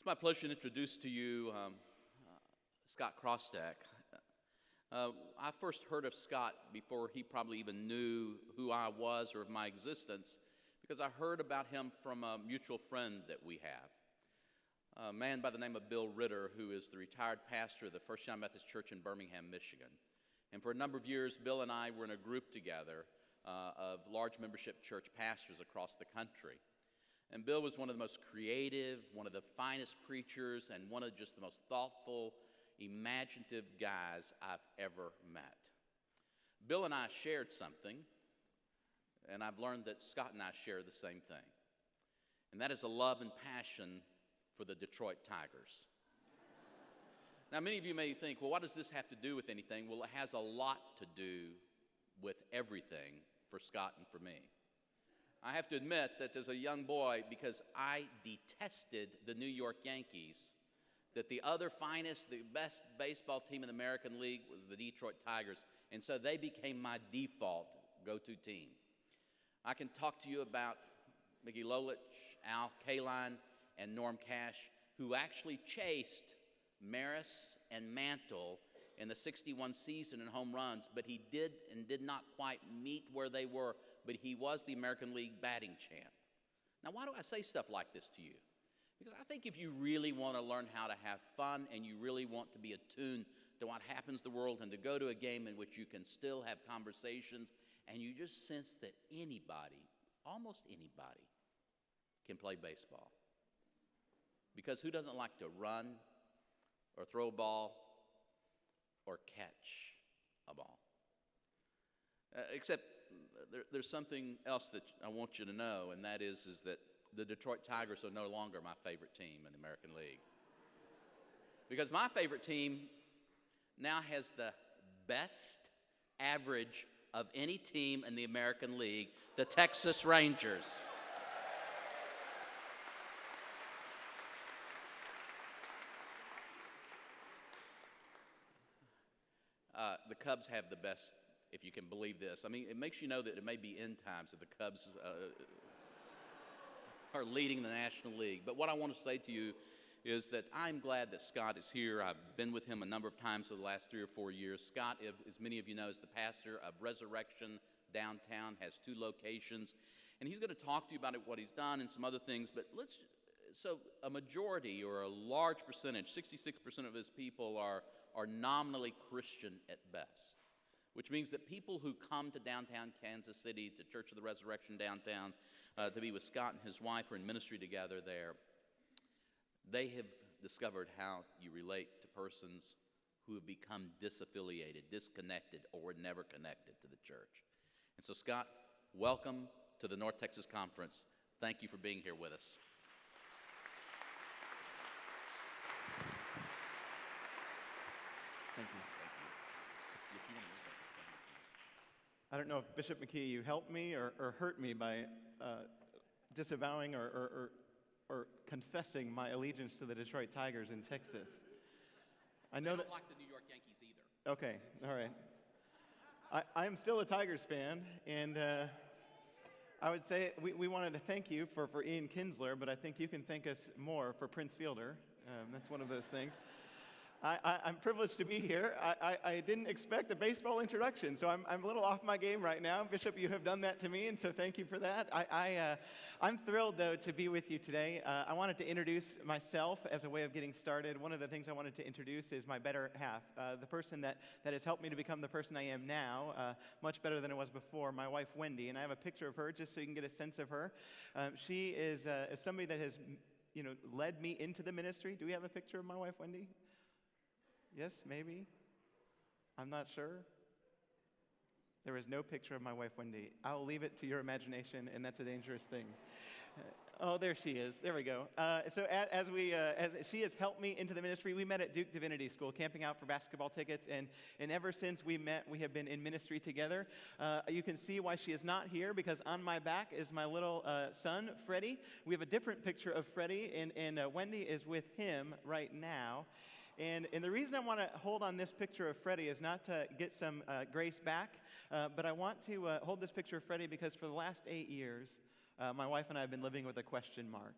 It's my pleasure to introduce to you um, uh, Scott Chrostek. Uh, I first heard of Scott before he probably even knew who I was or of my existence because I heard about him from a mutual friend that we have, a man by the name of Bill Ritter, who is the retired pastor of the First United Methodist Church in Birmingham, Michigan. And for a number of years, Bill and I were in a group together uh, of large membership church pastors across the country. And Bill was one of the most creative, one of the finest preachers, and one of just the most thoughtful, imaginative guys I've ever met. Bill and I shared something, and I've learned that Scott and I share the same thing. And that is a love and passion for the Detroit Tigers. now, many of you may think, well, what does this have to do with anything? Well, it has a lot to do with everything for Scott and for me. I have to admit that as a young boy, because I detested the New York Yankees, that the other finest, the best baseball team in the American League was the Detroit Tigers, and so they became my default go-to team. I can talk to you about Mickey Lolich, Al Kaline, and Norm Cash, who actually chased Maris and Mantle in the 61 season in home runs, but he did and did not quite meet where they were but he was the American League batting champ. Now, why do I say stuff like this to you? Because I think if you really want to learn how to have fun and you really want to be attuned to what happens in the world and to go to a game in which you can still have conversations and you just sense that anybody, almost anybody, can play baseball. Because who doesn't like to run or throw a ball or catch a ball? Uh, except there, there's something else that I want you to know, and that is, is that the Detroit Tigers are no longer my favorite team in the American League. Because my favorite team now has the best average of any team in the American League, the Texas Rangers. Uh, the Cubs have the best if you can believe this. I mean, it makes you know that it may be end times if the Cubs uh, are leading the National League. But what I want to say to you is that I'm glad that Scott is here. I've been with him a number of times over the last three or four years. Scott, as many of you know, is the pastor of Resurrection downtown, has two locations, and he's going to talk to you about what he's done and some other things. But let's so a majority or a large percentage, 66% of his people are, are nominally Christian at best which means that people who come to downtown Kansas City, to Church of the Resurrection downtown, uh, to be with Scott and his wife, or in ministry together there, they have discovered how you relate to persons who have become disaffiliated, disconnected, or were never connected to the church. And so, Scott, welcome to the North Texas Conference. Thank you for being here with us. Thank you. I don't know if Bishop McKee, you helped me or, or hurt me by uh, disavowing or, or, or, confessing my allegiance to the Detroit Tigers in Texas. I know I that. like the New York Yankees either. Okay, all right. I, I'm still a Tigers fan, and uh, I would say we, we wanted to thank you for, for Ian Kinsler, but I think you can thank us more for Prince Fielder. Um, that's one of those things. I, am privileged to be here. I, I, I, didn't expect a baseball introduction, so I'm, I'm a little off my game right now. Bishop, you have done that to me, and so thank you for that. I, I, uh, I'm thrilled, though, to be with you today. Uh, I wanted to introduce myself as a way of getting started. One of the things I wanted to introduce is my better half, uh, the person that, that has helped me to become the person I am now, uh, much better than it was before, my wife, Wendy. And I have a picture of her just so you can get a sense of her. Um, she is, uh, is somebody that has you know, led me into the ministry. Do we have a picture of my wife, Wendy? Yes, maybe? I'm not sure. There is no picture of my wife, Wendy. I'll leave it to your imagination, and that's a dangerous thing. Oh, there she is. There we go. Uh, so as, as we, uh, as she has helped me into the ministry, we met at Duke Divinity School, camping out for basketball tickets, and, and ever since we met, we have been in ministry together. Uh, you can see why she is not here, because on my back is my little uh, son, Freddie. We have a different picture of Freddie, and, and uh, Wendy is with him right now. And, and the reason I want to hold on this picture of Freddie is not to get some uh, grace back, uh, but I want to uh, hold this picture of Freddie because for the last eight years, uh, my wife and I have been living with a question mark.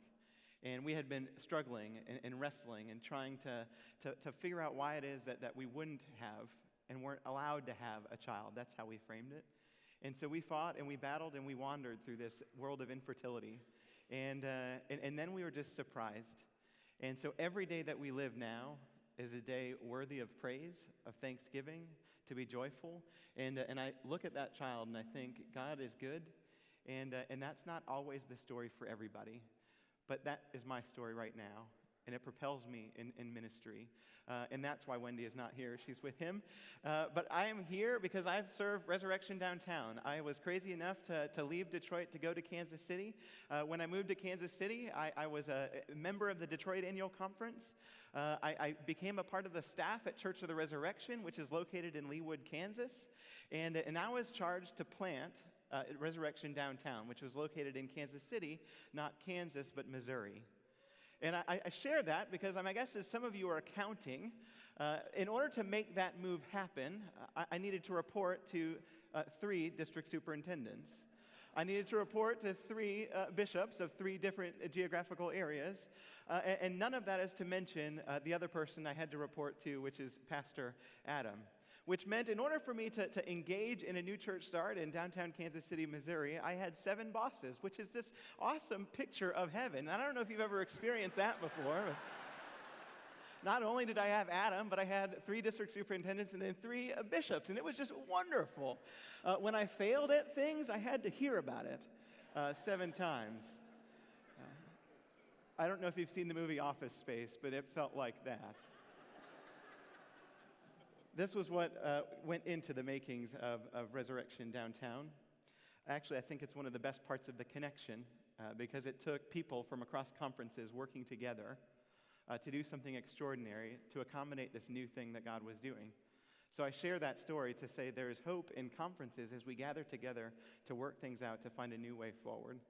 And we had been struggling and, and wrestling and trying to, to, to figure out why it is that, that we wouldn't have and weren't allowed to have a child. That's how we framed it. And so we fought and we battled and we wandered through this world of infertility. And, uh, and, and then we were just surprised. And so every day that we live now is a day worthy of praise, of thanksgiving, to be joyful. And, uh, and I look at that child and I think, God is good. And, uh, and that's not always the story for everybody. But that is my story right now and it propels me in, in ministry. Uh, and that's why Wendy is not here. She's with him. Uh, but I am here because I've served Resurrection Downtown. I was crazy enough to, to leave Detroit to go to Kansas City. Uh, when I moved to Kansas City, I, I was a member of the Detroit Annual Conference. Uh, I, I, became a part of the staff at Church of the Resurrection, which is located in Leawood, Kansas. And, and I was charged to plant uh, Resurrection Downtown, which was located in Kansas City, not Kansas, but Missouri. And I, I share that because my guess is some of you are accounting. Uh, in order to make that move happen, I, I needed to report to uh, three district superintendents. I needed to report to three uh, bishops of three different geographical areas. Uh, and, and, none of that is to mention uh, the other person I had to report to, which is Pastor Adam which meant in order for me to, to engage in a new church start in downtown Kansas City, Missouri, I had seven bosses, which is this awesome picture of heaven. And I don't know if you've ever experienced that before. Not only did I have Adam, but I had three district superintendents and then three bishops, and it was just wonderful. Uh, when I failed at things, I had to hear about it uh, seven times. Uh, I don't know if you've seen the movie Office Space, but it felt like that this was what uh, went into the makings of, of Resurrection Downtown. Actually, I think it's one of the best parts of the connection uh, because it took people from across conferences working together uh, to do something extraordinary to accommodate this new thing that God was doing. So I share that story to say there is hope in conferences as we gather together to work things out to find a new way forward.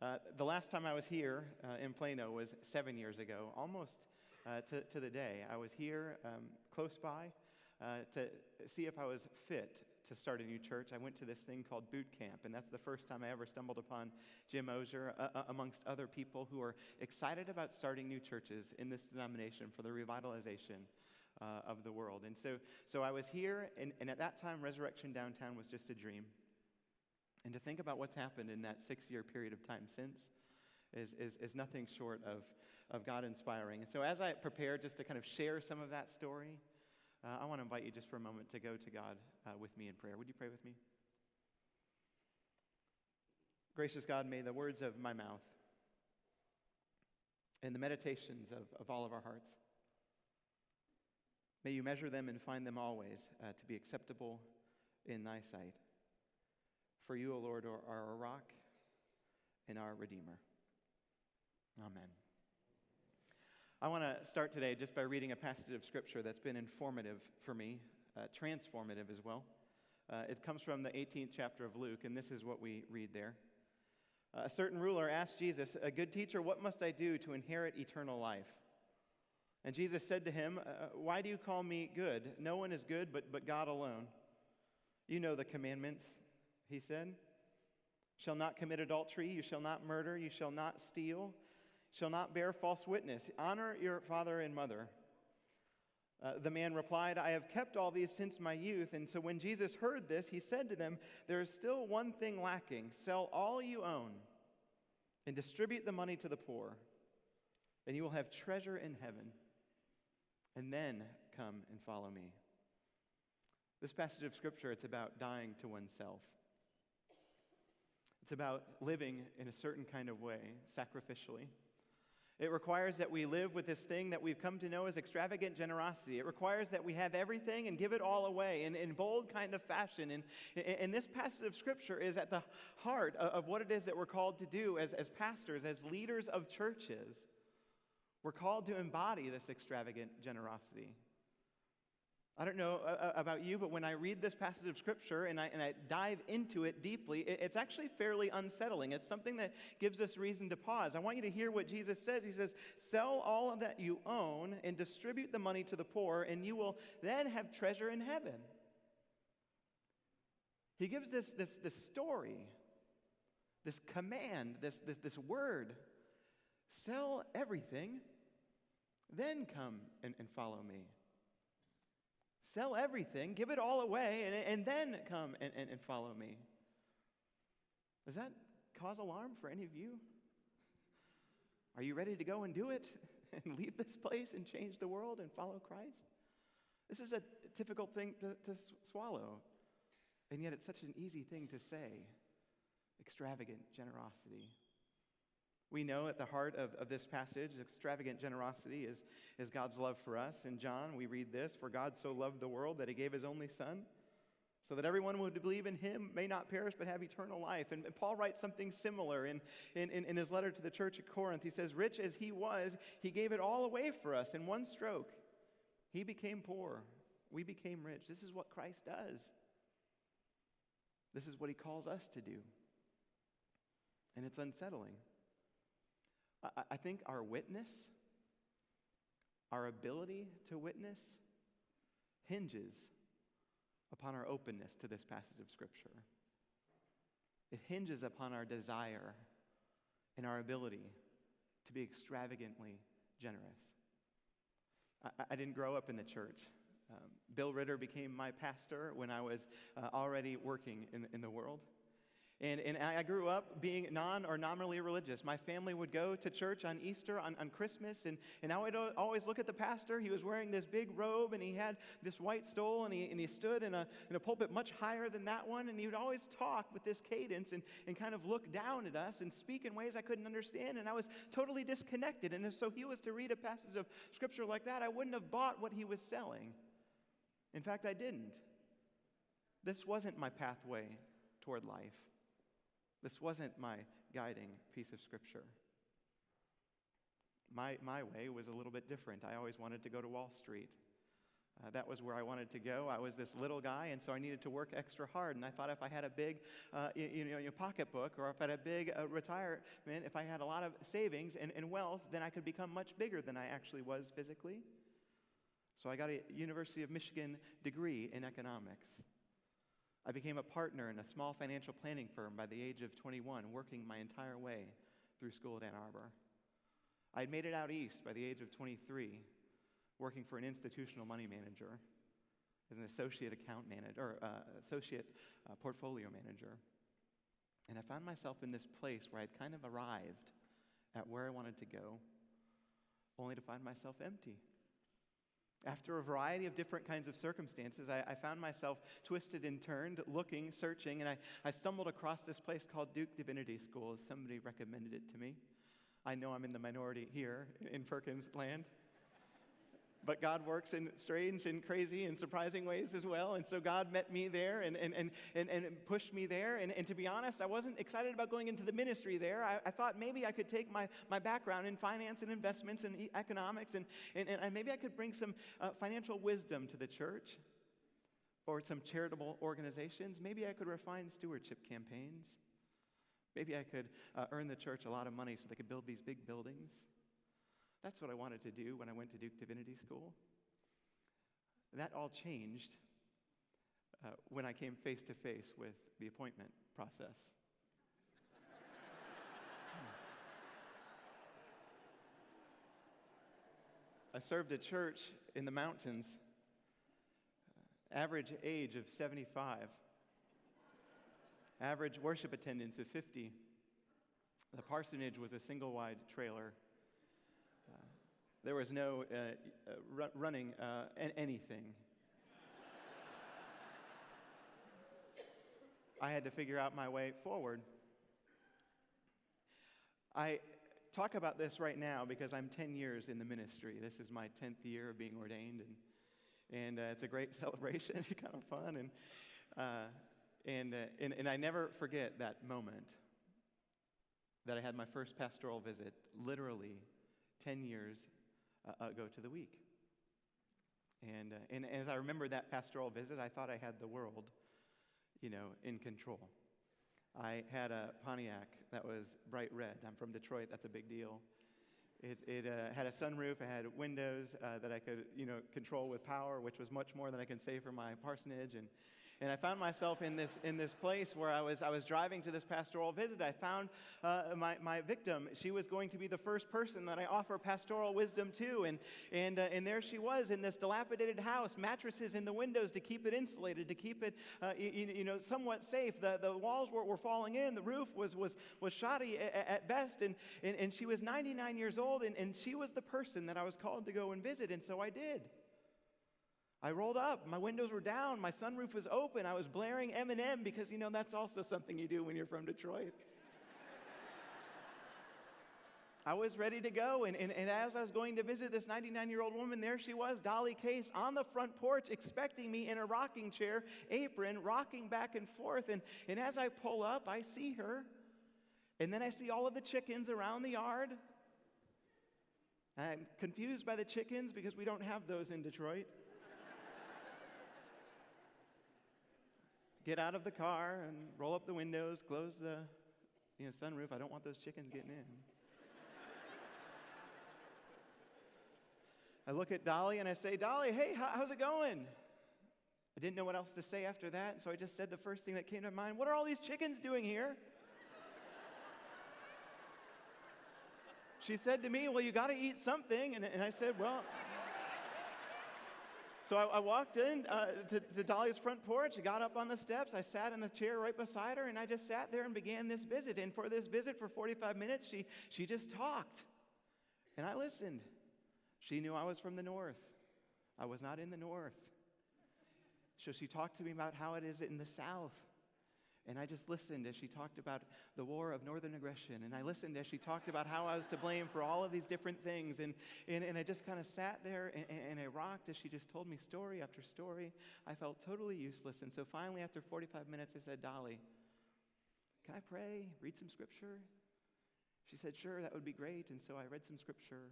Uh, the last time I was here uh, in Plano was seven years ago, almost uh, to, to the day. I was here um, close by uh, to see if I was fit to start a new church, I went to this thing called boot camp, and that's the first time I ever stumbled upon Jim Ozier, uh, uh, amongst other people who are excited about starting new churches in this denomination for the revitalization uh, of the world. And so, so I was here, and, and at that time, Resurrection Downtown was just a dream. And to think about what's happened in that six year period of time since is, is, is nothing short of, of God inspiring. And so, as I prepare just to kind of share some of that story, uh, I want to invite you just for a moment to go to God uh, with me in prayer. Would you pray with me? Gracious God, may the words of my mouth and the meditations of, of all of our hearts, may you measure them and find them always uh, to be acceptable in thy sight. For you, O Lord, are our rock and our Redeemer. Amen. I want to start today just by reading a passage of Scripture that's been informative for me, uh, transformative as well. Uh, it comes from the 18th chapter of Luke, and this is what we read there. Uh, a certain ruler asked Jesus, A good teacher, what must I do to inherit eternal life? And Jesus said to him, uh, Why do you call me good? No one is good but, but God alone. You know the commandments, he said. Shall not commit adultery, you shall not murder, you shall not steal shall not bear false witness. Honor your father and mother. Uh, the man replied, I have kept all these since my youth. And so when Jesus heard this, he said to them, There is still one thing lacking. Sell all you own and distribute the money to the poor, and you will have treasure in heaven. And then come and follow me. This passage of scripture, it's about dying to oneself. It's about living in a certain kind of way, sacrificially. It requires that we live with this thing that we've come to know as extravagant generosity. It requires that we have everything and give it all away in, in bold kind of fashion. And, and this passage of Scripture is at the heart of what it is that we're called to do as, as pastors, as leaders of churches. We're called to embody this extravagant generosity. I don't know uh, uh, about you, but when I read this passage of Scripture and I, and I dive into it deeply, it's actually fairly unsettling. It's something that gives us reason to pause. I want you to hear what Jesus says. He says, Sell all that you own and distribute the money to the poor, and you will then have treasure in heaven. He gives this, this, this story, this command, this, this, this word Sell everything, then come and, and follow me. Sell everything, give it all away, and, and then come and, and, and follow me. Does that cause alarm for any of you? Are you ready to go and do it and leave this place and change the world and follow Christ? This is a difficult thing to, to swallow, and yet it's such an easy thing to say extravagant generosity. We know at the heart of, of this passage, extravagant generosity is, is God's love for us. In John, we read this For God so loved the world that he gave his only Son, so that everyone who would believe in him may not perish but have eternal life. And, and Paul writes something similar in, in, in, in his letter to the church at Corinth. He says, Rich as he was, he gave it all away for us in one stroke. He became poor, we became rich. This is what Christ does. This is what he calls us to do. And it's unsettling. I, think our witness, our ability to witness, hinges upon our openness to this passage of Scripture. It hinges upon our desire and our ability to be extravagantly generous. I, I didn't grow up in the church. Um, Bill Ritter became my pastor when I was uh, already working in, in the world. And, and I grew up being non or nominally religious. My family would go to church on Easter, on, on Christmas, and, and I would always look at the pastor. He was wearing this big robe and he had this white stole and he, and he stood in a, in a pulpit much higher than that one. And he would always talk with this cadence and, and kind of look down at us and speak in ways I couldn't understand. And I was totally disconnected. And so he was to read a passage of scripture like that, I wouldn't have bought what he was selling. In fact, I didn't. This wasn't my pathway toward life. This wasn't my guiding piece of scripture. My, my way was a little bit different. I always wanted to go to Wall Street. Uh, that was where I wanted to go. I was this little guy, and so I needed to work extra hard. And I thought if I had a big, uh, you, you, know, pocketbook, or if I had a big uh, retirement, if I had a lot of savings and, and wealth, then I could become much bigger than I actually was physically. So I got a University of Michigan degree in economics. I became a partner in a small financial planning firm by the age of 21, working my entire way through school at Ann Arbor. I had made it out east by the age of 23, working for an institutional money manager as an associate account manager or uh, associate uh, portfolio manager. And I found myself in this place where I'd kind of arrived at where I wanted to go, only to find myself empty. After a variety of different kinds of circumstances, I, I, found myself twisted and turned, looking, searching, and I, I stumbled across this place called Duke Divinity School. Somebody recommended it to me. I know I'm in the minority here in Perkins land. But God works in strange and crazy and surprising ways as well. And so God met me there and, and, and, and, and pushed me there. And, and to be honest, I wasn't excited about going into the ministry there. I, I thought maybe I could take my, my background in finance and investments and economics and, and, and maybe I could bring some uh, financial wisdom to the church or some charitable organizations. Maybe I could refine stewardship campaigns. Maybe I could uh, earn the church a lot of money so they could build these big buildings. That's what I wanted to do when I went to Duke Divinity School. That all changed uh, when I came face to face with the appointment process. I served a church in the mountains, uh, average age of 75, average worship attendance of 50. The parsonage was a single wide trailer there was no uh, uh, running uh, anything. I had to figure out my way forward. I talk about this right now because I'm 10 years in the ministry. This is my 10th year of being ordained, and, and uh, it's a great celebration, kind of fun. And, uh, and, uh, and, and I never forget that moment that I had my first pastoral visit, literally 10 years uh, ago to the week. And, uh, and as I remember that pastoral visit, I thought I had the world, you know, in control. I had a Pontiac that was bright red. I'm from Detroit, that's a big deal. It, it uh, had a sunroof, it had windows uh, that I could, you know, control with power, which was much more than I can say for my parsonage. And, And I found myself in this, in this place where I was, I was driving to this pastoral visit. I found uh, my, my victim. She was going to be the first person that I offer pastoral wisdom to. And, and, uh, and there she was in this dilapidated house, mattresses in the windows to keep it insulated, to keep it uh, you, you, know, somewhat safe. The, the walls were, were falling in, the roof was, was, was shoddy at, at best. And, and, and she was 99 years old, and, and she was the person that I was called to go and visit. And so I did. I rolled up. My windows were down. My sunroof was open. I was blaring Eminem because, you know, that's also something you do when you're from Detroit. I was ready to go. And, and, and, as I was going to visit this 99 year old woman, there she was, Dolly Case, on the front porch, expecting me in a rocking chair, apron, rocking back and forth. And, and as I pull up, I see her. And then I see all of the chickens around the yard. I'm confused by the chickens because we don't have those in Detroit. Get out of the car and roll up the windows, close the you know, sunroof. I don't want those chickens getting in. I look at Dolly and I say, Dolly, hey, how's it going? I didn't know what else to say after that, so I just said the first thing that came to mind What are all these chickens doing here? she said to me, Well, you got to eat something. And, and I said, Well, so I, I walked in uh, to, to, Dolly's front porch, I got up on the steps, I sat in the chair right beside her, and I just sat there and began this visit. And for this visit, for 45 minutes, she, she just talked. And I listened. She knew I was from the north. I was not in the north. So she talked to me about how it is in the south. And I just listened as she talked about the war of northern aggression. And I listened as she talked about how I was to blame for all of these different things. And, and, and I just kind of sat there and, and I rocked as she just told me story after story. I felt totally useless. And so finally, after 45 minutes, I said, Dolly, can I pray, read some scripture? She said, Sure, that would be great. And so I read some scripture.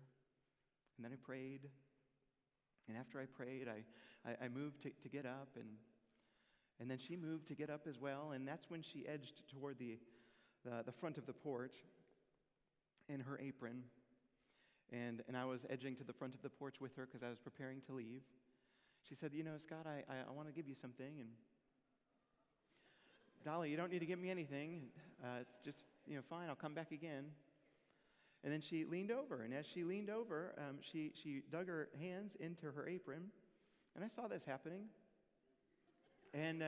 And then I prayed. And after I prayed, I, I, I moved to, to get up and and then she moved to get up as well, and that's when she edged toward the, the, the front of the porch in her apron. And, and I was edging to the front of the porch with her because I was preparing to leave. She said, You know, Scott, I, I, I want to give you something. And Dolly, you don't need to give me anything. Uh, it's just, you know, fine, I'll come back again. And then she leaned over, and as she leaned over, um, she, she dug her hands into her apron. And I saw this happening. And uh,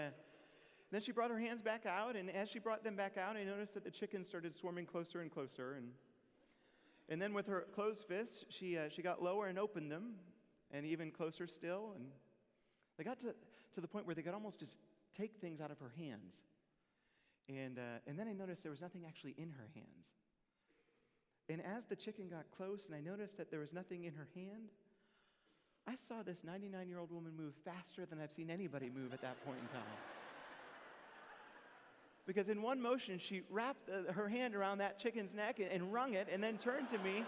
then she brought her hands back out, and as she brought them back out, I noticed that the chickens started swarming closer and closer. And, and then with her closed fists, she, uh, she got lower and opened them, and even closer still. And they got to, to the point where they could almost just take things out of her hands. And, uh, and then I noticed there was nothing actually in her hands. And as the chicken got close and I noticed that there was nothing in her hand, I saw this 99 year old woman move faster than I've seen anybody move at that point in time. Because in one motion, she wrapped uh, her hand around that chicken's neck and, and wrung it, and then turned to me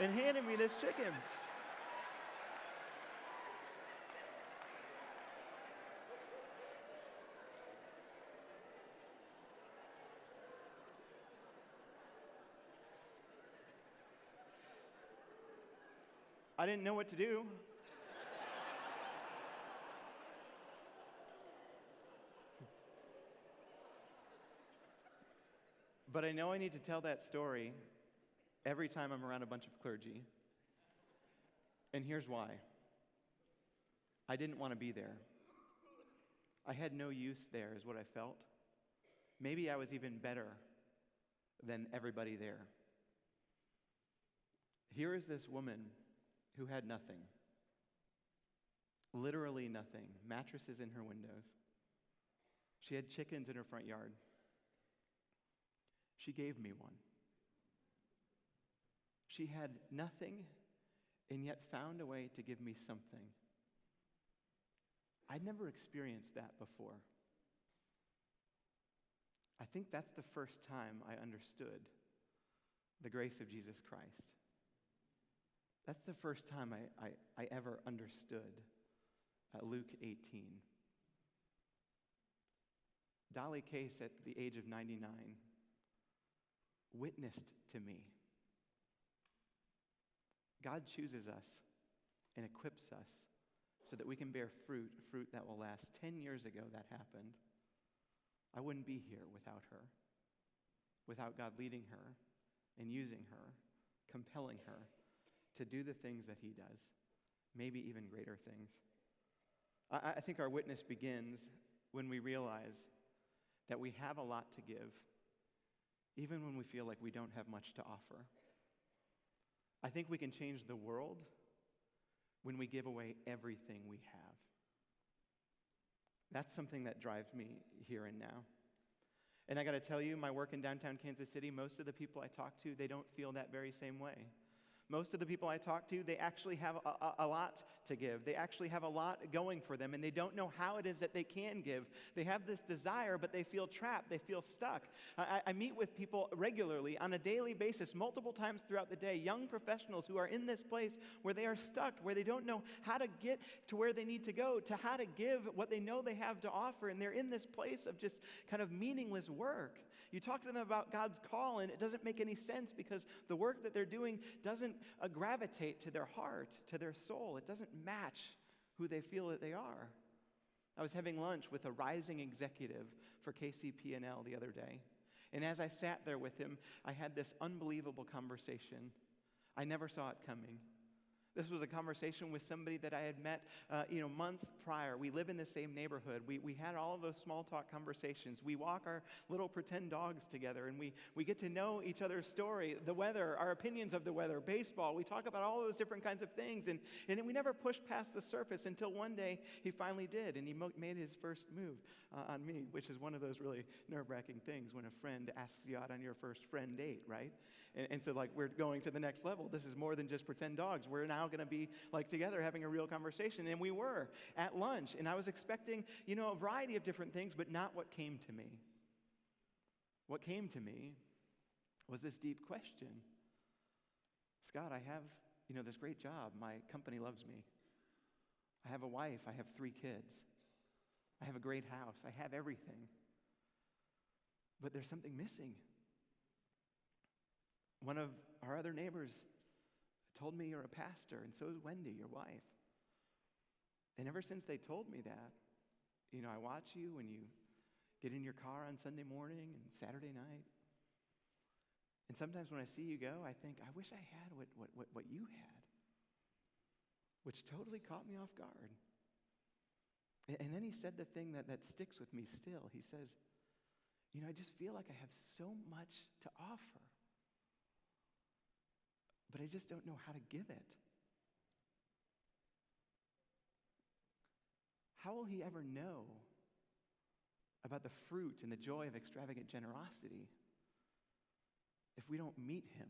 and handed me this chicken. I didn't know what to do. but I know I need to tell that story every time I'm around a bunch of clergy. And here's why I didn't want to be there. I had no use there, is what I felt. Maybe I was even better than everybody there. Here is this woman who had nothing. Literally nothing. Mattresses in her windows. She had chickens in her front yard. She gave me one. She had nothing and yet found a way to give me something. I'd never experienced that before. I think that's the first time I understood the grace of Jesus Christ. That's the first time I, I, I ever understood uh, Luke 18. Dolly Case, at the age of 99, witnessed to me. God chooses us and equips us so that we can bear fruit, fruit that will last. Ten years ago, that happened. I wouldn't be here without her, without God leading her and using her, compelling her to do the things that He does, maybe even greater things. I, I think our witness begins when we realize that we have a lot to give, even when we feel like we don't have much to offer. I think we can change the world when we give away everything we have. That's something that drives me here and now. And I got to tell you, my work in downtown Kansas City, most of the people I talk to, they don't feel that very same way. Most of the people I talk to, they actually have a, a, lot to give. They actually have a lot going for them, and they don't know how it is that they can give. They have this desire, but they feel trapped. They feel stuck. I, I meet with people regularly on a daily basis, multiple times throughout the day, young professionals who are in this place where they are stuck, where they don't know how to get to where they need to go, to how to give what they know they have to offer, and they're in this place of just kind of meaningless work. You talk to them about God's call, and it doesn't make any sense because the work that they're doing doesn't uh, gravitate to their heart, to their soul. It doesn't match who they feel that they are. I was having lunch with a rising executive for KCP&L the other day. And as I sat there with him, I had this unbelievable conversation. I never saw it coming. This was a conversation with somebody that I had met, uh, you know, months prior. We live in the same neighborhood. We, we had all of those small talk conversations. We walk our little pretend dogs together, and we, we get to know each other's story, the weather, our opinions of the weather, baseball. We talk about all those different kinds of things, and, and we never pushed past the surface until one day he finally did, and he mo- made his first move uh, on me, which is one of those really nerve-wracking things when a friend asks you out on your first friend date, right? And, and so, like, we're going to the next level. This is more than just pretend dogs. We're now going to be, like, together having a real conversation. And we were at lunch. And I was expecting, you know, a variety of different things, but not what came to me. What came to me was this deep question Scott, I have, you know, this great job. My company loves me. I have a wife. I have three kids. I have a great house. I have everything. But there's something missing. One of our other neighbors told me you're a pastor, and so is Wendy, your wife. And ever since they told me that, you know, I watch you when you get in your car on Sunday morning and Saturday night. And sometimes when I see you go, I think, I wish I had what, what, what, what you had, which totally caught me off guard. And, then he said the thing that, that sticks with me still. He says, You know, I just feel like I have so much to offer but I just don't know how to give it. How will he ever know about the fruit and the joy of extravagant generosity if we don't meet him,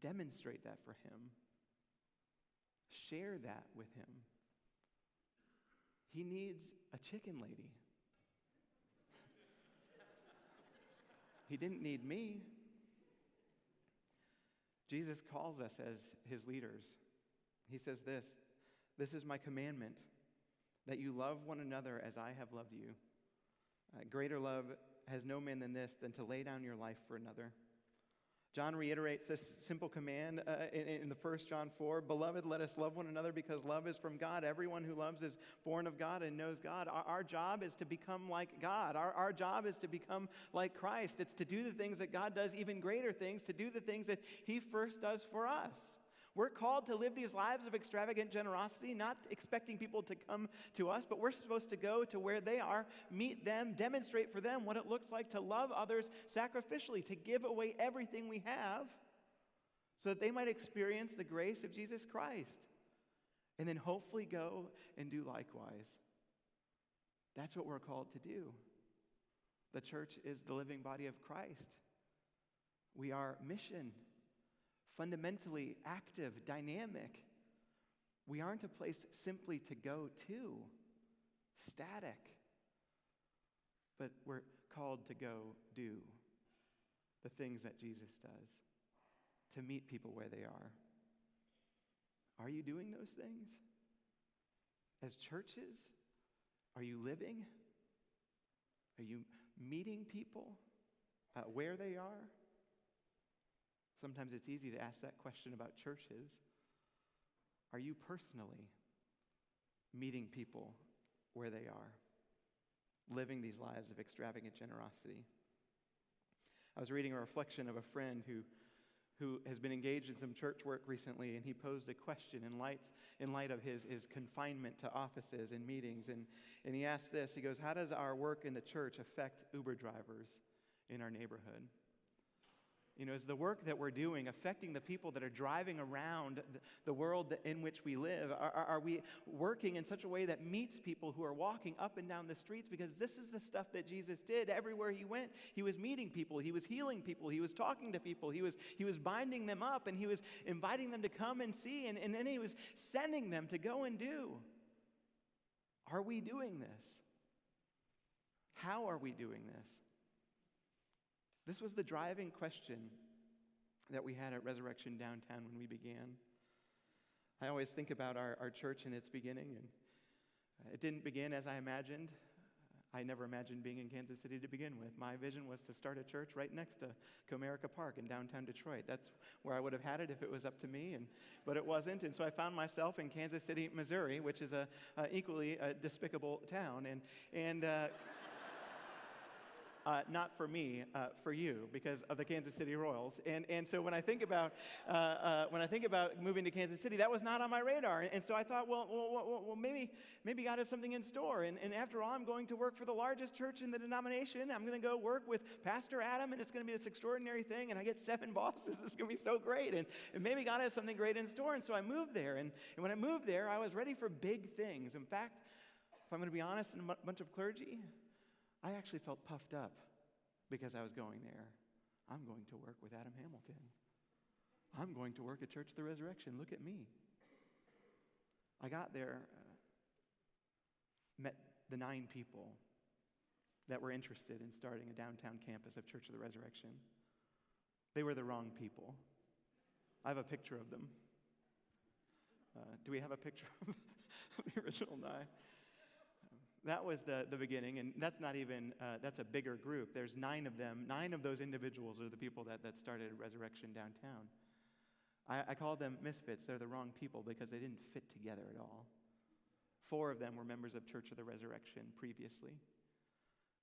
demonstrate that for him, share that with him? He needs a chicken lady. he didn't need me. Jesus calls us as his leaders. He says this This is my commandment, that you love one another as I have loved you. Uh, greater love has no man than this, than to lay down your life for another. John reiterates this simple command uh, in, in the first John 4 Beloved, let us love one another because love is from God. Everyone who loves is born of God and knows God. Our, our job is to become like God. Our, our job is to become like Christ. It's to do the things that God does, even greater things, to do the things that He first does for us. We're called to live these lives of extravagant generosity, not expecting people to come to us, but we're supposed to go to where they are, meet them, demonstrate for them what it looks like to love others sacrificially, to give away everything we have so that they might experience the grace of Jesus Christ. And then hopefully go and do likewise. That's what we're called to do. The church is the living body of Christ. We are mission fundamentally active, dynamic. We aren't a place simply to go to, static, but we're called to go do the things that Jesus does, to meet people where they are. Are you doing those things? As churches, are you living? Are you meeting people uh, where they are? Sometimes it's easy to ask that question about churches. Are you personally meeting people where they are, living these lives of extravagant generosity. I was reading a reflection of a friend who, who has been engaged in some church work recently, and he posed a question in light, in light of his, his confinement to offices and meetings. And, and he asked this He goes, How does our work in the church affect Uber drivers in our neighborhood? You know, is the work that we're doing affecting the people that are driving around the world in which we live? Are, are, we working in such a way that meets people who are walking up and down the streets? Because this is the stuff that Jesus did everywhere he went. He was meeting people, he was healing people, he was talking to people, he was, he was binding them up, and he was inviting them to come and see, and, and then he was sending them to go and do. Are we doing this? How are we doing this? This was the driving question that we had at Resurrection Downtown when we began. I always think about our, our church in its beginning, and it didn't begin as I imagined. I never imagined being in Kansas City to begin with. My vision was to start a church right next to Comerica Park in downtown Detroit. That's where I would have had it if it was up to me, and, but it wasn't. And so I found myself in Kansas City, Missouri, which is a, equally a despicable town. And, and uh, uh, not for me, uh, for you, because of the Kansas City Royals. And, and so when I think about uh, uh when I think about moving to Kansas City, that was not on my radar. And, and so I thought, well, well, well, maybe maybe God has something in store. And, and after all, I'm going to work for the largest church in the denomination. I'm going to go work with Pastor Adam, and it's going to be this extraordinary thing. And I get seven bosses. It's going to be so great. And, and maybe God has something great in store. And so I moved there. And, and when I moved there, I was ready for big things. In fact, if I'm going to be honest, in a bunch of clergy, I actually felt puffed up because I was going there. I'm going to work with Adam Hamilton. I'm going to work at Church of the Resurrection. Look at me. I got there, uh, met the nine people that were interested in starting a downtown campus of Church of the Resurrection. They were the wrong people. I have a picture of them. Uh, do we have a picture of the original nine? That was the, the beginning, and that's not even, uh, that's a bigger group. There's nine of them. Nine of those individuals are the people that, that started Resurrection downtown. I, I call them misfits. They're the wrong people because they didn't fit together at all. Four of them were members of Church of the Resurrection previously.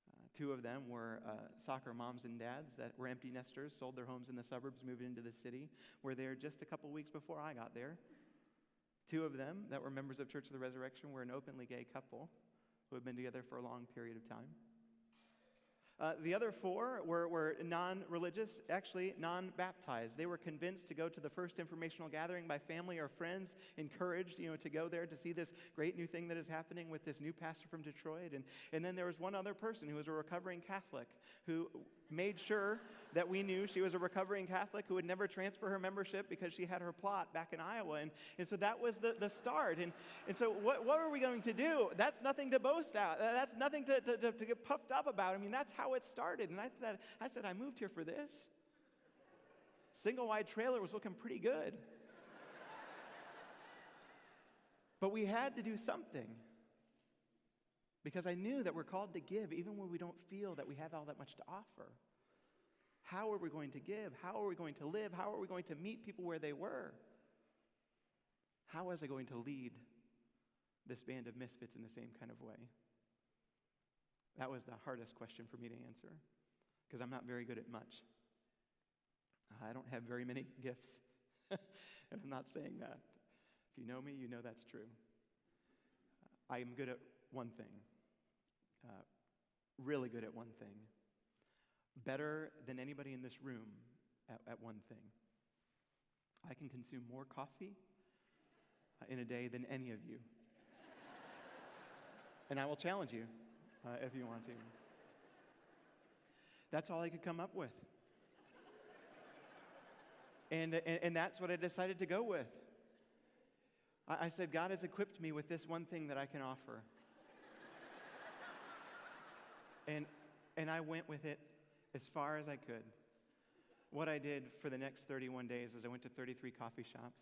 Uh, two of them were uh, soccer moms and dads that were empty nesters, sold their homes in the suburbs, moved into the city, were there just a couple weeks before I got there. Two of them that were members of Church of the Resurrection were an openly gay couple who had been together for a long period of time. Uh, the other four were, were non religious, actually non baptized. They were convinced to go to the first informational gathering by family or friends, encouraged you know, to go there to see this great new thing that is happening with this new pastor from Detroit. And, and then there was one other person who was a recovering Catholic who made sure that we knew she was a recovering Catholic who would never transfer her membership because she had her plot back in Iowa. And, and so that was the, the start. And, and so, what, what are we going to do? That's nothing to boast out. That's nothing to, to, to get puffed up about. I mean, that's how it started. And I, said, I said, I moved here for this. Single wide trailer was looking pretty good. but we had to do something because I knew that we're called to give even when we don't feel that we have all that much to offer. How are we going to give? How are we going to live? How are we going to meet people where they were? How was I going to lead this band of misfits in the same kind of way? That was the hardest question for me to answer because I'm not very good at much. I don't have very many gifts, and I'm not saying that. If you know me, you know that's true. I am good at one thing uh, really good at one thing, better than anybody in this room at, at one thing. I can consume more coffee uh, in a day than any of you. and I will challenge you uh, if you want to. That's all I could come up with. And, and, and that's what I decided to go with. I, I said, God has equipped me with this one thing that I can offer. And, and I went with it as far as I could. What I did for the next 31 days is I went to 33 coffee shops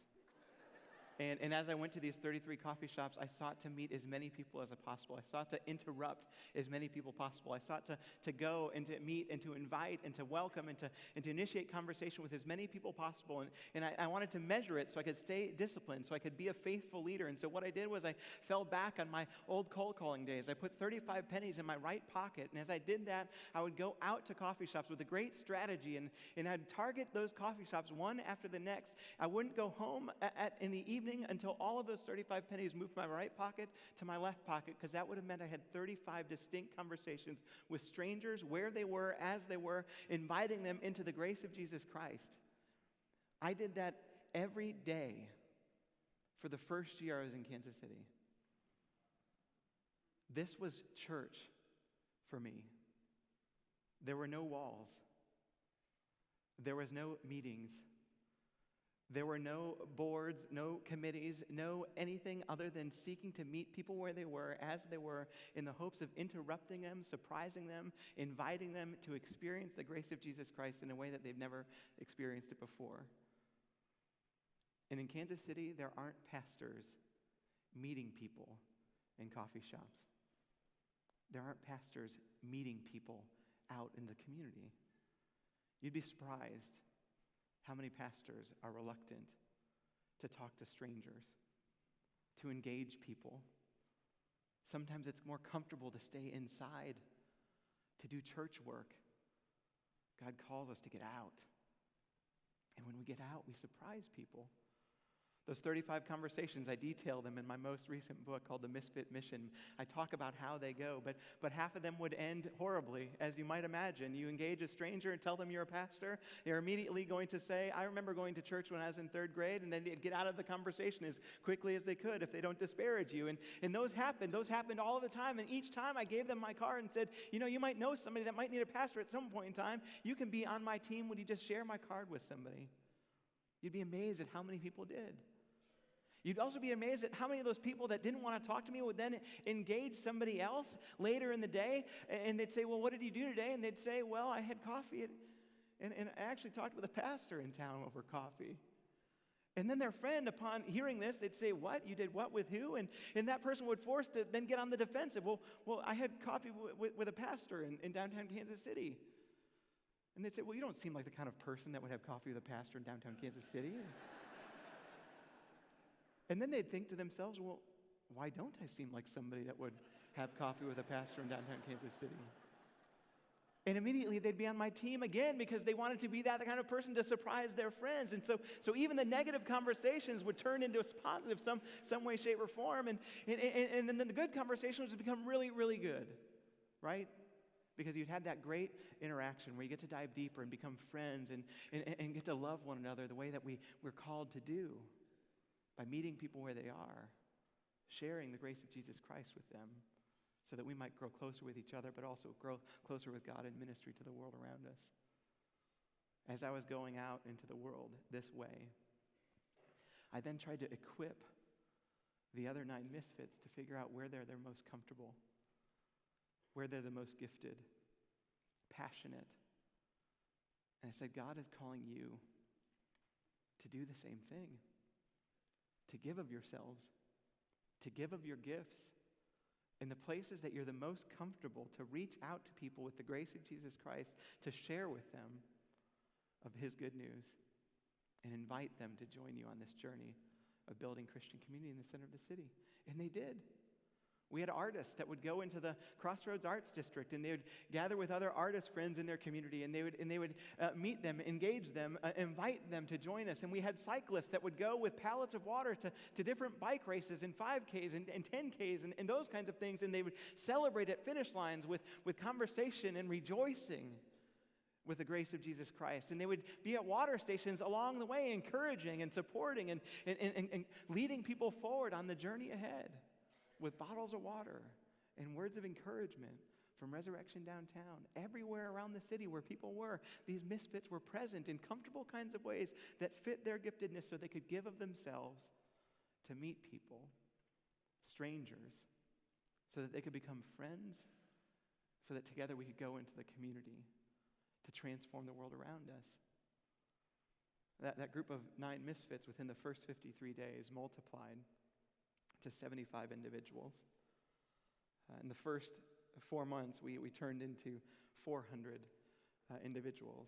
And, and as I went to these 33 coffee shops, I sought to meet as many people as possible. I sought to interrupt as many people possible. I sought to, to go and to meet and to invite and to welcome and to, and to initiate conversation with as many people possible. And, and I, I wanted to measure it so I could stay disciplined, so I could be a faithful leader. And so what I did was I fell back on my old cold calling days. I put 35 pennies in my right pocket. And as I did that, I would go out to coffee shops with a great strategy and, and I'd target those coffee shops one after the next. I wouldn't go home at, at, in the evening until all of those 35 pennies moved from my right pocket to my left pocket because that would have meant I had 35 distinct conversations with strangers where they were, as they were, inviting them into the grace of Jesus Christ. I did that every day for the first year I was in Kansas City. This was church for me. There were no walls. There was no meetings. There were no boards, no committees, no anything other than seeking to meet people where they were, as they were, in the hopes of interrupting them, surprising them, inviting them to experience the grace of Jesus Christ in a way that they've never experienced it before. And in Kansas City, there aren't pastors meeting people in coffee shops. There aren't pastors meeting people out in the community. You'd be surprised how many pastors are reluctant to talk to strangers, to engage people. Sometimes it's more comfortable to stay inside, to do church work. God calls us to get out. And when we get out, we surprise people. Those 35 conversations, I detail them in my most recent book called The Misfit Mission. I talk about how they go, but, but half of them would end horribly, as you might imagine. You engage a stranger and tell them you're a pastor, they're immediately going to say, I remember going to church when I was in third grade, and then they'd get out of the conversation as quickly as they could if they don't disparage you. And, and those happened. Those happened all the time. And each time I gave them my card and said, You know, you might know somebody that might need a pastor at some point in time. You can be on my team. Would you just share my card with somebody? You'd be amazed at how many people did. You'd also be amazed at how many of those people that didn't want to talk to me would then engage somebody else later in the day. And they'd say, Well, what did you do today? And they'd say, Well, I had coffee. And, and I actually talked with a pastor in town over coffee. And then their friend, upon hearing this, they'd say, What? You did what with who? And, and that person would force to then get on the defensive. Well, well I had coffee w- w- with a pastor in, in downtown Kansas City. And they'd say, Well, you don't seem like the kind of person that would have coffee with a pastor in downtown Kansas City. And then they'd think to themselves, well, why don't I seem like somebody that would have coffee with a pastor in downtown Kansas City? And immediately they'd be on my team again because they wanted to be that kind of person to surprise their friends. And so, so even the negative conversations would turn into a positive some, some way, shape, or form. And, and, and, and then the good conversations would become really, really good, right? Because you'd had that great interaction where you get to dive deeper and become friends and, and, and get to love one another the way that we, we're called to do by meeting people where they are, sharing the grace of Jesus Christ with them, so that we might grow closer with each other, but also grow closer with God in ministry to the world around us. As I was going out into the world this way, I then tried to equip the other nine misfits to figure out where they're, they're most comfortable, where they're the most gifted, passionate. And I said, God is calling you to do the same thing to give of yourselves, to give of your gifts in the places that you're the most comfortable, to reach out to people with the grace of Jesus Christ, to share with them of his good news, and invite them to join you on this journey of building Christian community in the center of the city. And they did. We had artists that would go into the Crossroads Arts District and they would gather with other artist friends in their community and they would, and they would uh, meet them, engage them, uh, invite them to join us. And we had cyclists that would go with pallets of water to, to different bike races and 5Ks and, and 10Ks and, and those kinds of things. And they would celebrate at finish lines with, with conversation and rejoicing with the grace of Jesus Christ. And they would be at water stations along the way, encouraging and supporting and, and, and, and leading people forward on the journey ahead with bottles of water and words of encouragement from Resurrection Downtown. Everywhere around the city where people were, these misfits were present in comfortable kinds of ways that fit their giftedness so they could give of themselves to meet people, strangers, so that they could become friends, so that together we could go into the community to transform the world around us. That, that group of nine misfits within the first 53 days multiplied to 75 individuals. Uh, in the first four months, we, we turned into 400 uh, individuals.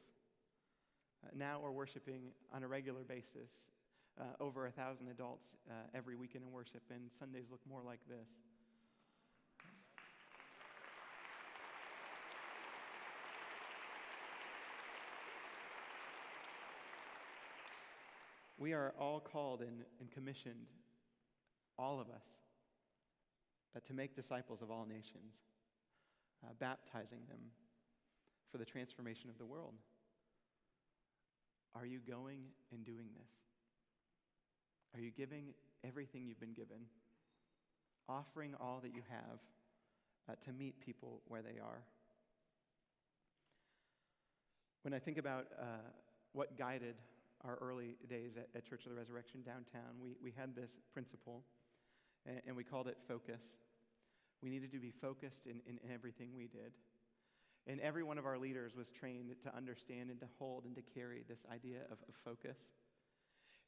Uh, now we're worshiping on a regular basis, uh, over a thousand adults uh, every weekend in worship, and Sundays look more like this. We are all called and, and commissioned, all of us, uh, to make disciples of all nations, uh, baptizing them for the transformation of the world. Are you going and doing this? Are you giving everything you've been given? Offering all that you have uh, to meet people where they are? When I think about uh, what guided our early days at, at, Church of the Resurrection downtown, we, we had this principle, and, and we called it focus. We needed to be focused in, in, in everything we did. And every one of our leaders was trained to understand and to hold and to carry this idea of, of focus.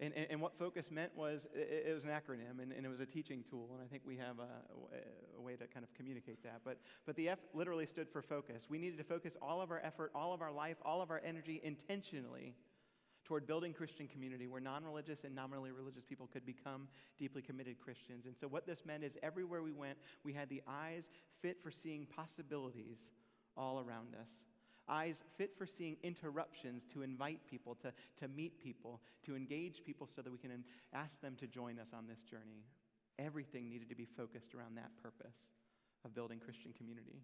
And, and, and, what focus meant was it, it was an acronym and, and, it was a teaching tool. And I think we have a, a, way to kind of communicate that. But, but the F literally stood for focus. We needed to focus all of our effort, all of our life, all of our energy intentionally toward building Christian community where non religious and nominally religious people could become deeply committed Christians. And so, what this meant is everywhere we went, we had the eyes fit for seeing possibilities all around us. Eyes fit for seeing interruptions to invite people, to, to meet people, to engage people so that we can ask them to join us on this journey. Everything needed to be focused around that purpose of building Christian community.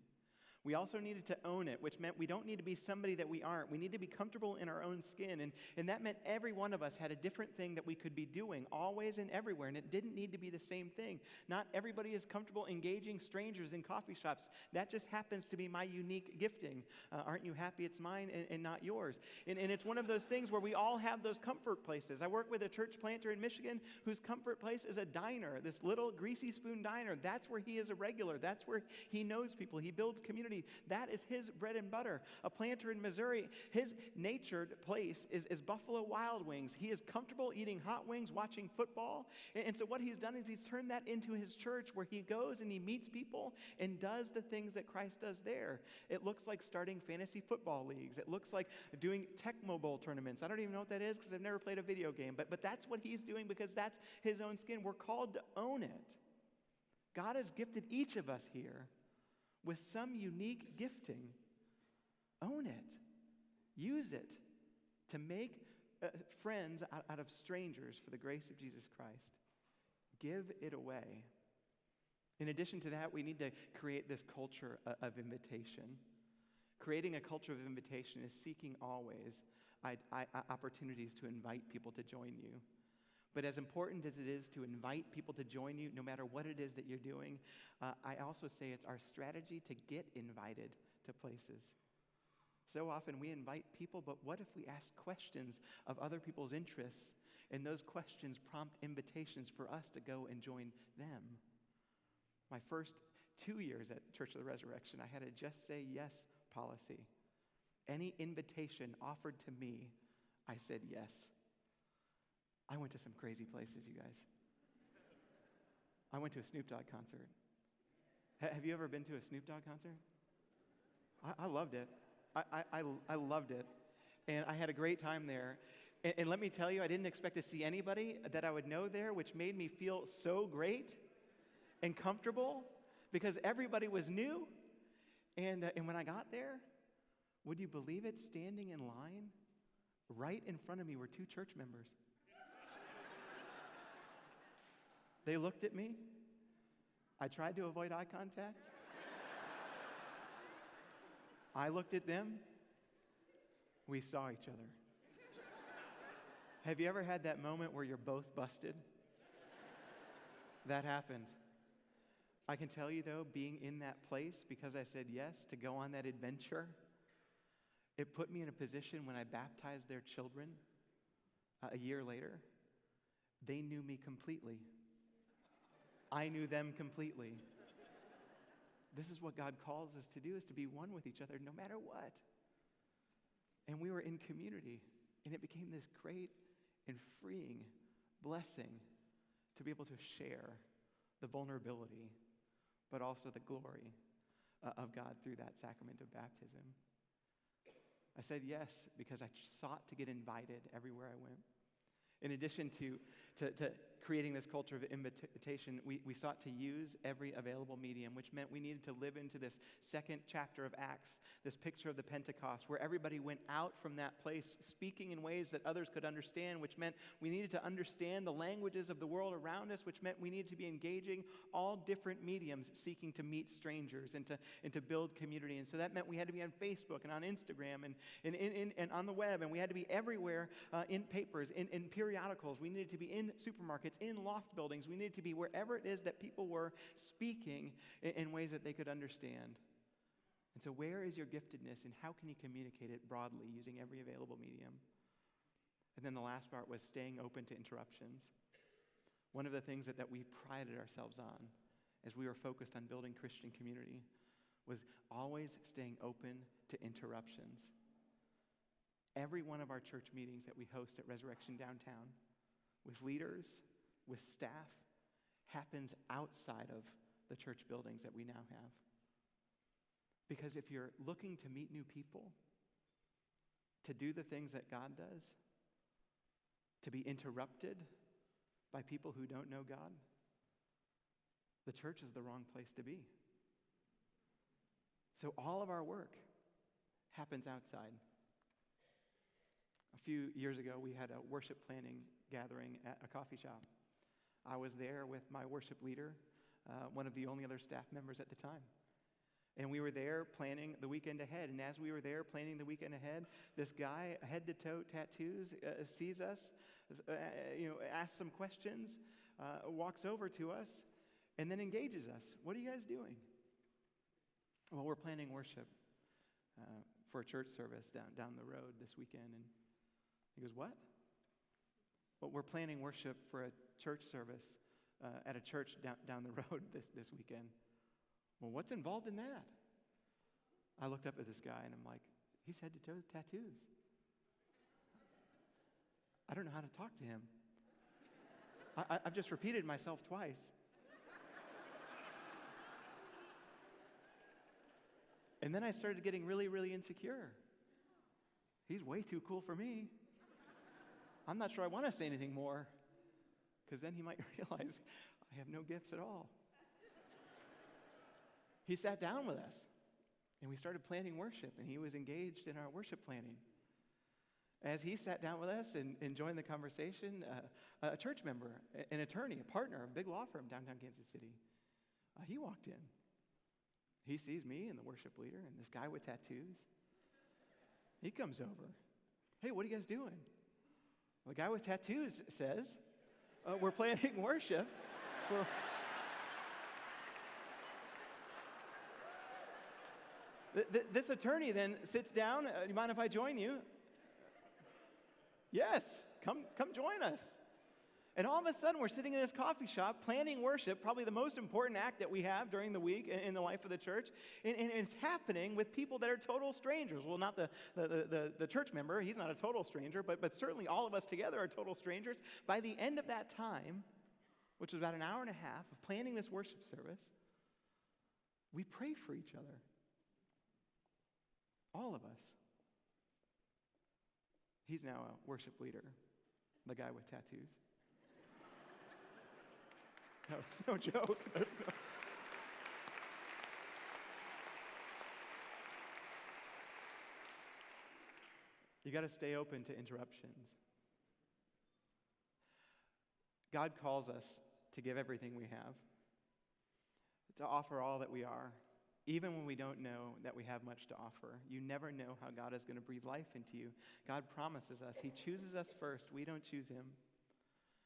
We also needed to own it, which meant we don't need to be somebody that we aren't. We need to be comfortable in our own skin. And, and that meant every one of us had a different thing that we could be doing, always and everywhere. And it didn't need to be the same thing. Not everybody is comfortable engaging strangers in coffee shops. That just happens to be my unique gifting. Uh, aren't you happy it's mine and, and not yours? And, and it's one of those things where we all have those comfort places. I work with a church planter in Michigan whose comfort place is a diner, this little greasy spoon diner. That's where he is a regular, that's where he knows people, he builds community community. That is his bread and butter. A planter in Missouri, his natured place is, is Buffalo Wild Wings. He is comfortable eating hot wings, watching football. And, and so, what he's done is he's turned that into his church where he goes and he meets people and does the things that Christ does there. It looks like starting fantasy football leagues, it looks like doing Tecmo Bowl tournaments. I don't even know what that is because I've never played a video game, but, but that's what he's doing because that's his own skin. We're called to own it. God has gifted each of us here with some unique gifting. Own it, use it to make uh, friends out, out of strangers for the grace of Jesus Christ. Give it away. In addition to that, we need to create this culture uh, of invitation. Creating a culture of invitation is seeking always I, opportunities to invite people to join you. But as important as it is to invite people to join you, no matter what it is that you're doing, uh, I also say it's our strategy to get invited to places. So often we invite people, but what if we ask questions of other people's interests, and those questions prompt invitations for us to go and join them? My first two years at Church of the Resurrection, I had a just say yes policy. Any invitation offered to me, I said yes. I went to some crazy places, you guys. I went to a Snoop Dogg concert. H- have you ever been to a Snoop Dogg concert? I, I loved it. I, I, I, loved it. And I had a great time there. And, and let me tell you, I didn't expect to see anybody that I would know there, which made me feel so great and comfortable because everybody was new. And, uh, and when I got there, would you believe it? Standing in line, right in front of me were two church members. They looked at me. I tried to avoid eye contact. I looked at them. We saw each other. Have you ever had that moment where you're both busted? That happened. I can tell you, though, being in that place because I said yes to go on that adventure, it put me in a position when I baptized their children uh, a year later. They knew me completely. I knew them completely. This is what God calls us to do is to be one with each other no matter what. And we were in community, and it became this great and freeing blessing to be able to share the vulnerability, but also the glory uh, of God through that sacrament of baptism. I said yes because I sought to get invited everywhere I went. In addition to, to, to creating this culture of invitation, we, we sought to use every available medium, which meant we needed to live into this second chapter of Acts, this picture of the Pentecost, where everybody went out from that place speaking in ways that others could understand, which meant we needed to understand the languages of the world around us, which meant we needed to be engaging all different mediums seeking to meet strangers and to, and to build community. And so that meant we had to be on Facebook and on Instagram and, and, and, and on the web, and we had to be everywhere uh, in papers, in, in periodicals. We needed to be in supermarkets, in loft buildings. We needed to be wherever it is that people were speaking in, in ways that they could understand. And so, where is your giftedness, and how can you communicate it broadly using every available medium? And then the last part was staying open to interruptions. One of the things that, that we prided ourselves on as we were focused on building Christian community was always staying open to interruptions. Every one of our church meetings that we host at Resurrection Downtown, with leaders, with staff, happens outside of the church buildings that we now have. Because if you're looking to meet new people, to do the things that God does, to be interrupted by people who don't know God, the church is the wrong place to be. So all of our work happens outside. A few years ago, we had a worship planning gathering at a coffee shop. I was there with my worship leader, uh, one of the only other staff members at the time. And we were there planning the weekend ahead. And as we were there planning the weekend ahead, this guy, head to toe tattoos, uh, sees us, uh, you know, asks some questions, uh, walks over to us, and then engages us. What are you guys doing? Well, we're planning worship uh, for a church service down, down the road this weekend. And he goes, What? Well, we're planning worship for a church service uh, at a church down, down the road this, this weekend. Well, what's involved in that? I looked up at this guy and I'm like, he's head to toe tattoos. I don't know how to talk to him. I, have just repeated myself twice. and then I started getting really, really insecure. He's way too cool for me. I'm not sure I want to say anything more because then he might realize I have no gifts at all. he sat down with us and we started planning worship, and he was engaged in our worship planning. As he sat down with us and, and joined the conversation, uh, a church member, an attorney, a partner, a big law firm downtown Kansas City, uh, he walked in. He sees me and the worship leader and this guy with tattoos. He comes over. Hey, what are you guys doing? The guy with tattoos says, uh, We're planning worship for. this attorney then sits down. Uh, you mind if I join you? Yes, come, come join us. And all of a sudden, we're sitting in this coffee shop planning worship, probably the most important act that we have during the week in, the life of the church. And, and, it's happening with people that are total strangers. Well, not the, the, the, the, church member, he's not a total stranger, but, but certainly all of us together are total strangers. By the end of that time, which was about an hour and a half of planning this worship service, we pray for each other. All of us. He's now a worship leader, the guy with tattoos. No, it's no joke. No... You got to stay open to interruptions. God calls us to give everything we have, to offer all that we are, even when we don't know that we have much to offer. You never know how God is going to breathe life into you. God promises us, He chooses us first, we don't choose Him.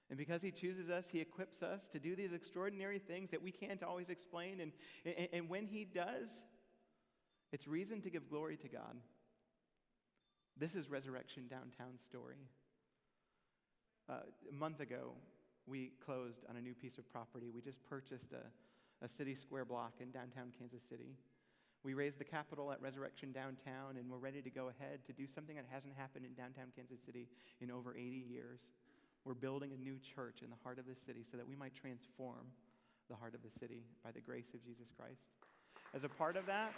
And because He chooses us, He equips us to do these extraordinary things that we can't always explain. And, and, and when He does, it's reason to give glory to God. This is Resurrection Downtown's story. Uh, a month ago, we closed on a new piece of property. We just purchased a, a city square block in downtown Kansas City. We raised the capital at Resurrection Downtown, and we're ready to go ahead to do something that hasn't happened in downtown Kansas City in over 80 years. We're building a new church in the heart of the city so that we might transform the heart of the city by the grace of Jesus Christ. As a part of that,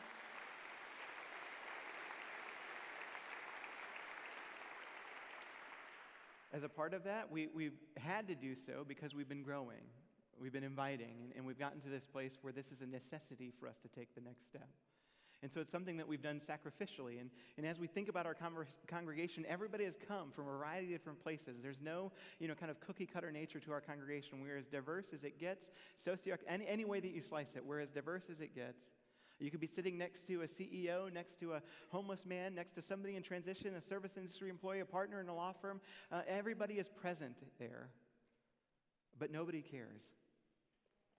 as a part of that, we, we've had to do so because we've been growing. We've been inviting, and, and we've gotten to this place where this is a necessity for us to take the next step. And so it's something that we've done sacrificially. And, and as we think about our conver- congregation, everybody has come from a variety of different places. There's no, you know, kind of cookie cutter nature to our congregation. We're as diverse as it gets, socio any, any way that you slice it, we're as diverse as it gets. You could be sitting next to a CEO, next to a homeless man, next to somebody in transition, a service industry employee, a partner in a law firm. Uh, everybody is present there, but nobody cares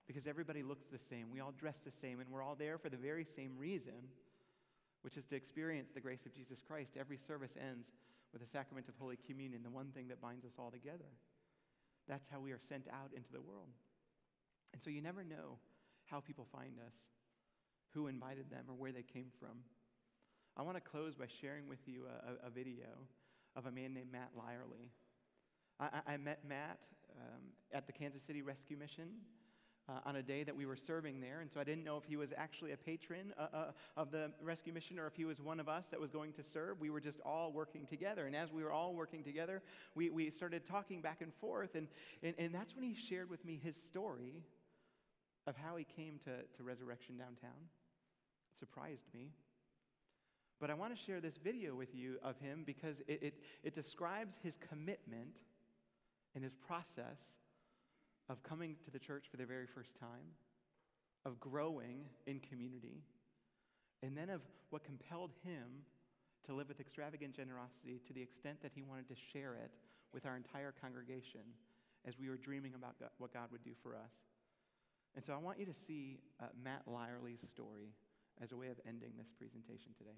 because everybody looks the same. We all dress the same, and we're all there for the very same reason, which is to experience the grace of Jesus Christ. Every service ends with the sacrament of Holy Communion, the one thing that binds us all together. That's how we are sent out into the world. And so you never know how people find us, who invited them, or where they came from. I want to close by sharing with you a, a video of a man named Matt Lyerly. I, I met Matt um, at the Kansas City Rescue Mission uh, on a day that we were serving there. And so I didn't know if he was actually a patron uh, uh, of the rescue mission or if he was one of us that was going to serve. We were just all working together. And as we were all working together, we, we started talking back and forth. And, and, and that's when he shared with me his story of how he came to, to Resurrection Downtown. It surprised me. But I want to share this video with you of him because it, it, it describes his commitment and his process of coming to the church for the very first time, of growing in community, and then of what compelled him to live with extravagant generosity to the extent that he wanted to share it with our entire congregation as we were dreaming about God, what God would do for us. And so I want you to see uh, Matt Lyerly's story as a way of ending this presentation today.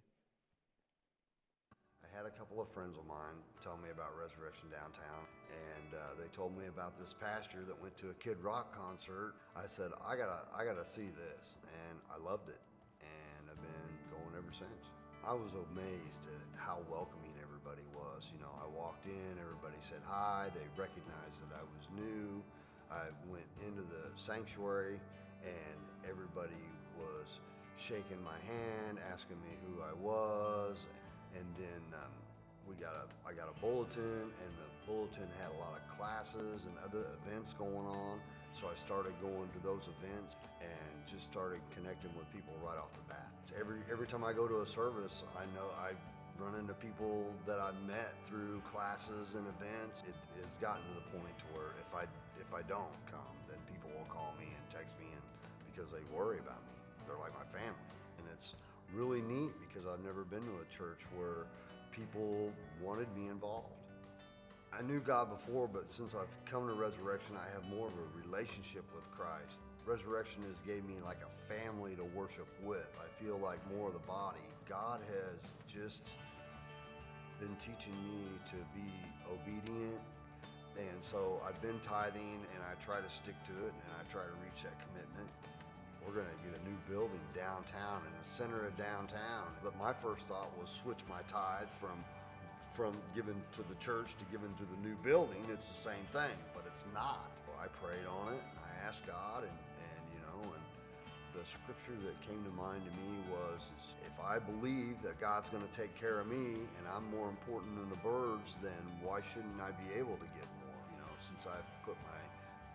I had a couple of friends of mine tell me about Resurrection Downtown, and uh, they told me about this pastor that went to a Kid Rock concert. I said, I gotta, I gotta see this, and I loved it, and I've been going ever since. I was amazed at how welcoming everybody was. You know, I walked in, everybody said hi, they recognized that I was new. I went into the sanctuary, and everybody was shaking my hand, asking me who I was, and then um, we got a I got a bulletin, and the bulletin had a lot of classes and other events going on. So I started going to those events and just started connecting with people right off the bat. Every every time I go to a service, I know I run into people that I've met through classes and events. It has gotten to the point to where if I if I don't come, then people will call me and text me and because they worry about me. They're like my family, and it's really neat because I've never been to a church where people wanted me involved. I knew God before, but since I've come to Resurrection, I have more of a relationship with Christ. Resurrection has gave me like a family to worship with. I feel like more of the body. God has just been teaching me to be obedient. And so I've been tithing and I try to stick to it and I try to reach that commitment. We're going to get a new building downtown in the center of downtown. But my first thought was switch my tithe from from giving to the church to giving to the new building. It's the same thing, but it's not. Well, I prayed on it. I asked God, and, and you know, and the scripture that came to mind to me was, if I believe that God's going to take care of me, and I'm more important than the birds, then why shouldn't I be able to get more? You know, since I've put my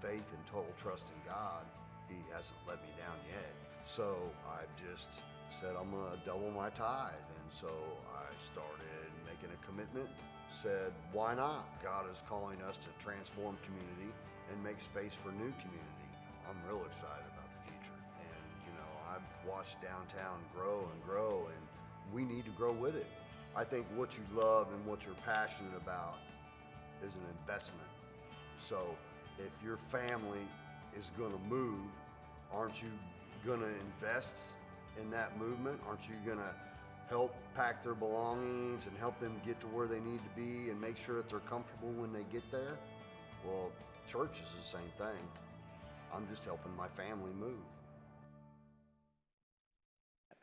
faith and total trust in God, He hasn't let me down yet. So I've just said I'm to double my tithe, and so I started making a commitment. Said, why not? God is calling us to transform community and make space for new community. I'm real excited about the future, and you know I've watched downtown grow and grow, and we need to grow with it. I think what you love and what you're passionate about is an investment. So if your family is going to move, aren't you going to invest in that movement? Aren't you going to help pack their belongings and help them get to where they need to be and make sure that they're comfortable when they get there? Well, church is the same thing. I'm just helping my family move.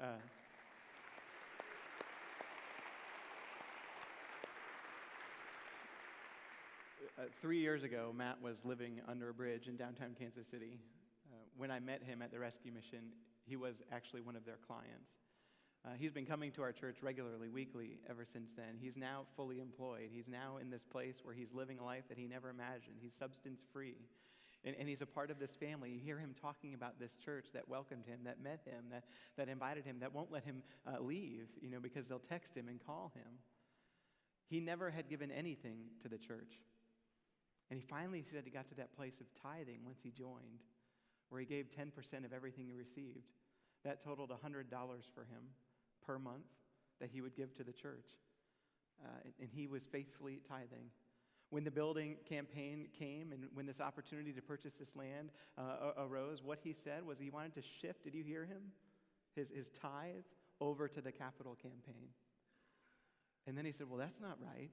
Uh, uh, three years ago, Matt was living under a bridge in downtown Kansas City. Uh, when I met him at the rescue mission, he was actually one of their clients. Uh, he's been coming to our church regularly, weekly, ever since then. He's now fully employed. He's now in this place where he's living a life that he never imagined. He's substance free. And, and he's a part of this family. You hear him talking about this church that welcomed him, that met him, that, that invited him, that won't let him uh, leave, you know, because they'll text him and call him. He never had given anything to the church. And he finally said he got to that place of tithing once he joined, where he gave 10% of everything he received. That totaled $100 for him per month that he would give to the church. Uh, and, he was faithfully tithing. When the building campaign came and when this opportunity to purchase this land uh, arose, what he said was he wanted to shift, did you hear him? His, his tithe over to the capital campaign. And then he said, Well, that's not right.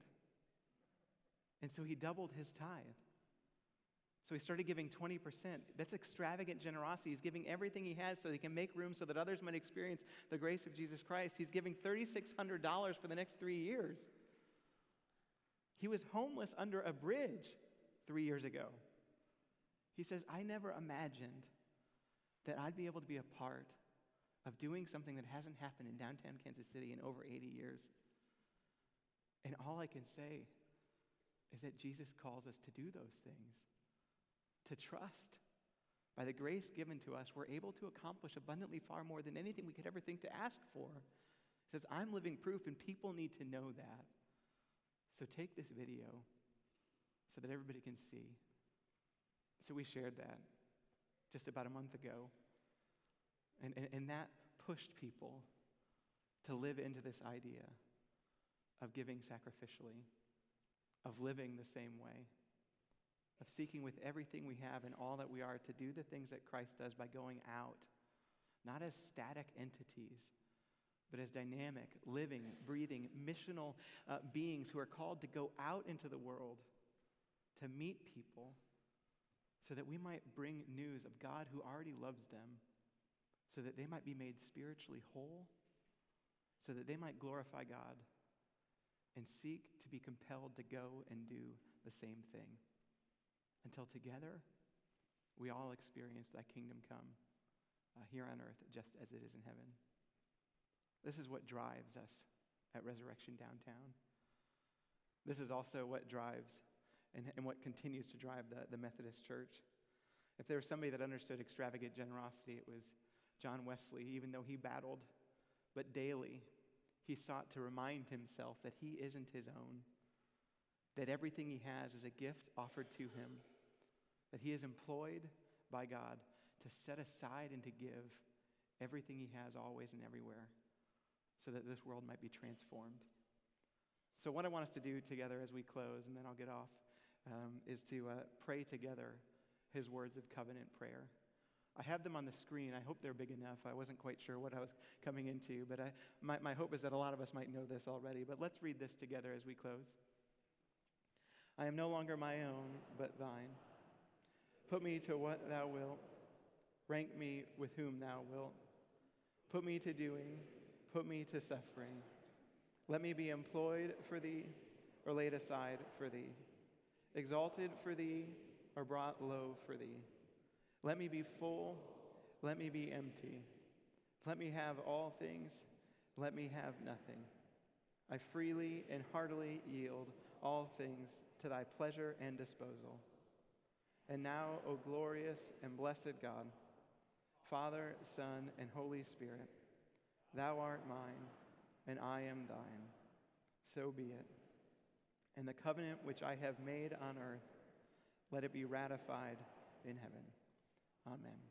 And so he doubled his tithe. So he started giving 20%. That's extravagant generosity. He's giving everything he has so he can make room so that others might experience the grace of Jesus Christ. He's giving $3,600 for the next three years. He was homeless under a bridge three years ago. He says, I never imagined that I'd be able to be a part of doing something that hasn't happened in downtown Kansas City in over 80 years. And all I can say is that Jesus calls us to do those things, to trust. By the grace given to us, we're able to accomplish abundantly far more than anything we could ever think to ask for. He says, I'm living proof, and people need to know that. So take this video so that everybody can see. So we shared that just about a month ago. And, and, and that pushed people to live into this idea of giving sacrificially of living the same way, of seeking with everything we have and all that we are to do the things that Christ does by going out, not as static entities, but as dynamic, living, breathing, missional uh, beings who are called to go out into the world to meet people so that we might bring news of God who already loves them, so that they might be made spiritually whole, so that they might glorify God and seek to be compelled to go and do the same thing until together we all experience that kingdom come uh, here on earth just as it is in heaven. This is what drives us at Resurrection Downtown. This is also what drives and, and what continues to drive the, the Methodist Church. If there was somebody that understood extravagant generosity, it was John Wesley, even though he battled, but daily he sought to remind himself that he isn't his own, that everything he has is a gift offered to him, that he is employed by God to set aside and to give everything he has always and everywhere so that this world might be transformed. So, what I want us to do together as we close, and then I'll get off, um, is to uh, pray together his words of covenant prayer. I have them on the screen. I hope they're big enough. I wasn't quite sure what I was coming into, but I, my, my hope is that a lot of us might know this already. But let's read this together as we close. I am no longer my own, but thine. Put me to what thou wilt, rank me with whom thou wilt. Put me to doing, put me to suffering. Let me be employed for thee, or laid aside for thee, exalted for thee, or brought low for thee. Let me be full. Let me be empty. Let me have all things. Let me have nothing. I freely and heartily yield all things to thy pleasure and disposal. And now, O glorious and blessed God, Father, Son, and Holy Spirit, thou art mine, and I am thine. So be it. And the covenant which I have made on earth, let it be ratified in heaven. Amen.